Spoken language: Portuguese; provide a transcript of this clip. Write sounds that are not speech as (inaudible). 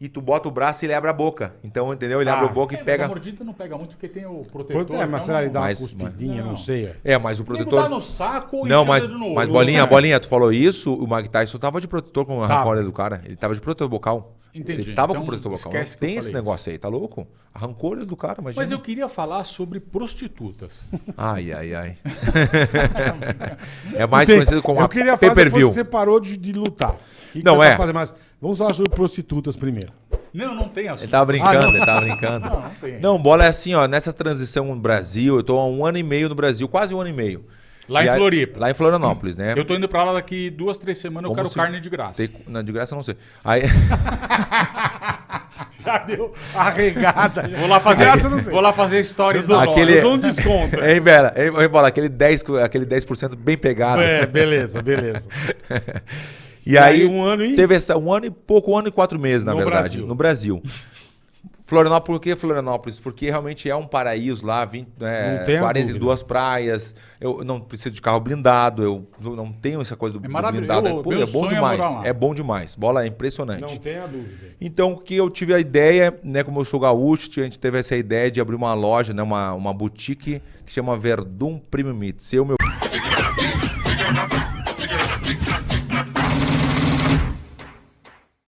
e tu bota o braço e ele abre a boca. Então, entendeu? Ele Ah. abre a boca É, e mas pega. a mordida não pega muito porque tem o protetor. É, mas então será que dá uma Mas- cuspidinha, mas- não sei. é. É, mas o protetor. dá no saco e Não, mas, no mas olho. bolinha, É. (laughs) bolinha, tu falou isso, o Mike Tyson tava de protetor com a Tava. rancória do cara. Ele tava de protetor bocal. Entendi. Ele tava Então, com protetor bocal. Não esquece que eu tem esse falei negócio aí, tá louco? Arrancou ele do cara, imagina. Mas eu queria falar sobre prostitutas. Ai, ai, ai. (laughs) é mais Tem- conhecido como Eu a queria falar depois pay-per-view. que você parou de, de lutar. O que que Não, você é. tá fazendo mais? Vamos falar sobre prostitutas primeiro. não, não tem Ele assunto. tava brincando, Ah, ele tava brincando. (laughs) Não, não tem. Não, bola é assim, ó. Nessa transição no Brasil, eu tô há um ano e meio no Brasil, quase um ano e meio. Lá em E aí- Floripa. Lá em Florianópolis, né? Eu tô indo pra lá daqui duas, três semanas, eu Como quero se- carne de graça. Tem- Não, de graça eu não sei. Aí, (laughs) Já deu arregada. (laughs) Vou lá fazer, Essa eu não sei. vou lá fazer stories do Aquele- Eu dou um desconto. hein, Bela? Hein, hein, bola, aquele 10, aquele 10% bem pegado. É, beleza, beleza. E, E aí, aí, um ano e- teve essa, um ano e pouco, um ano e quatro meses, na No verdade, Brasil. no Brasil. Florianópolis, por que Florianópolis? Porque realmente é um paraíso lá, 20, né, Não tenha 42 praias, eu não preciso de carro blindado, eu não- tenho essa coisa do, do maravilhoso. blindado. Eu- Pô, é bom é demais, lá. é bom demais. Bola é impressionante. Não tenha dúvida. Então, o que eu tive a ideia, né, como eu sou gaúcho, a gente teve essa ideia de abrir uma loja, né, uma, uma boutique que chama Verdun Premium Meats. Eu, meu